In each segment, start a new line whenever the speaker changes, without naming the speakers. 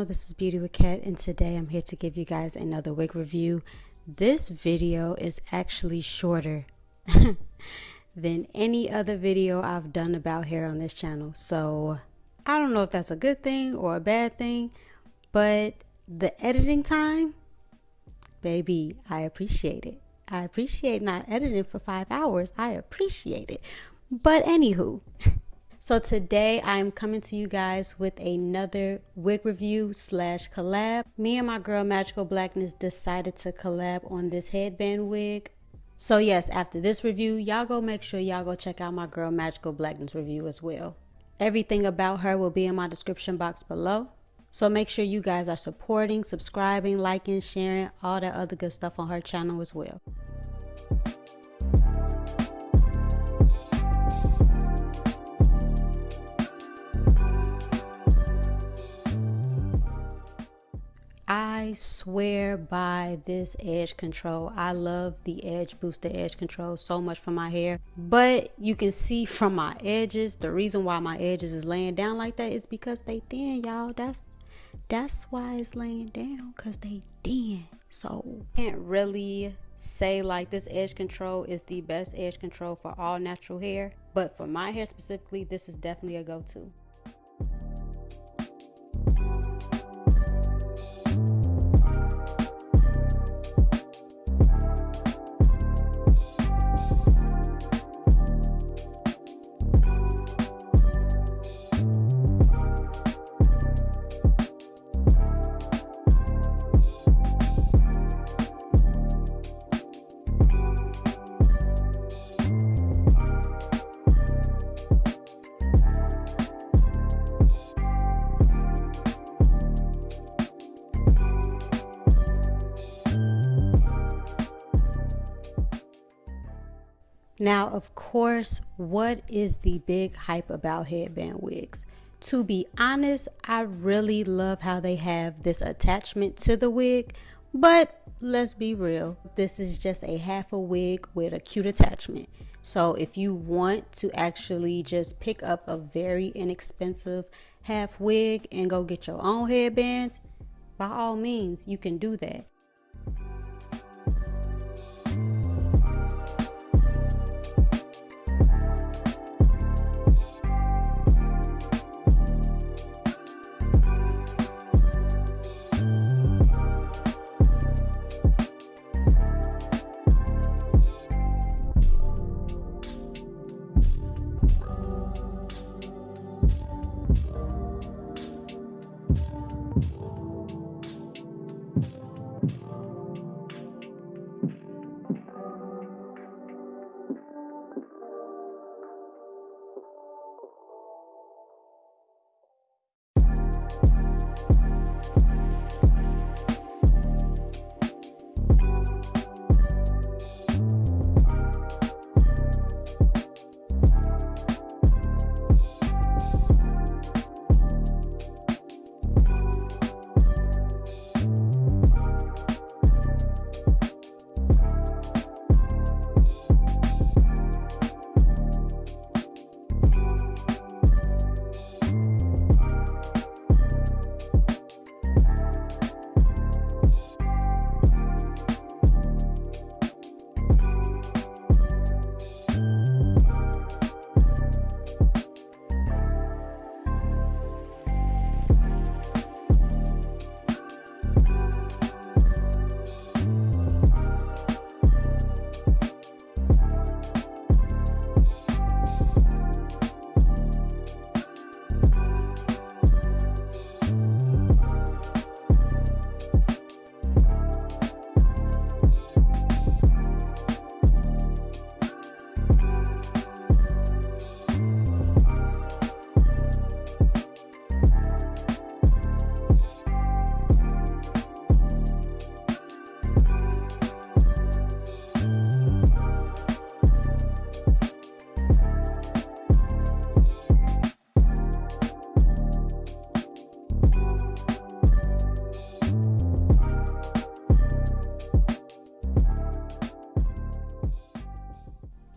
channel. This is Beauty with Kat and today I'm here to give you guys another wig review. This video is actually shorter than any other video I've done about hair on this channel. So I don't know if that's a good thing or a bad thing, but the editing time, baby, I appreciate it. I appreciate not editing for five hours. I appreciate it. But anywho, so today I'm coming to you guys with another wig review slash collab. Me and my girl Magical Blackness decided to collab on this headband wig. So yes, after this review, y'all go make sure y'all go check out my girl Magical Blackness review as well. Everything about her will be in my description box below. So make sure you guys are supporting, subscribing, liking, sharing, all that other good stuff on her channel as well. I swear by this edge control. I love the edge booster edge control so much for my hair. But you can see from my edges, the reason why my edges is laying down like that is because they thin, y'all. That's that's why it's laying down because they thin. So I can't really say like this edge control is the best edge control for all natural hair. But for my hair specifically, this is definitely a go-to. Now, of course, what is the big hype about headband wigs? To be honest, I really love how they have this attachment to the wig, but let's be real, this is just a half a wig with a cute attachment. So if you want to actually just pick up a very inexpensive half wig and go get your own headbands, by all means, you can do that.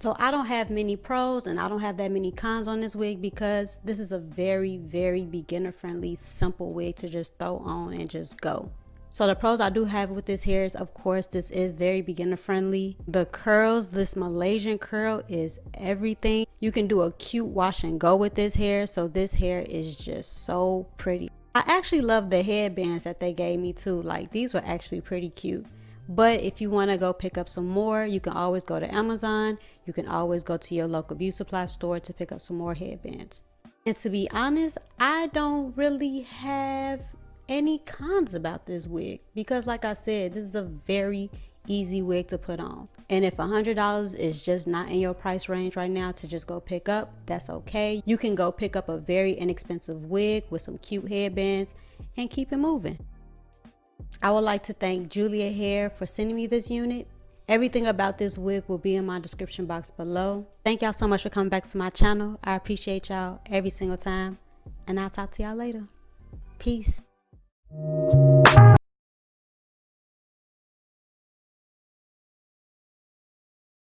So I don't have many pros and I don't have that many cons on this wig because this is a very, very beginner friendly, simple wig to just throw on and just go. So the pros I do have with this hair is of course this is very beginner friendly. The curls, this Malaysian curl is everything. You can do a cute wash and go with this hair. So this hair is just so pretty. I actually love the headbands that they gave me too. Like these were actually pretty cute. But if you want to go pick up some more, you can always go to Amazon. You can always go to your local beauty supply store to pick up some more headbands. And to be honest, I don't really have any cons about this wig because like I said, this is a very easy wig to put on. And if $100 is just not in your price range right now to just go pick up, that's okay. You can go pick up a very inexpensive wig with some cute headbands and keep it moving. I would like to thank Julia Hair for sending me this unit. Everything about this wig will be in my description box below. Thank y'all so much for coming back to my channel. I appreciate y'all every single time. And I'll talk to y'all later. Peace.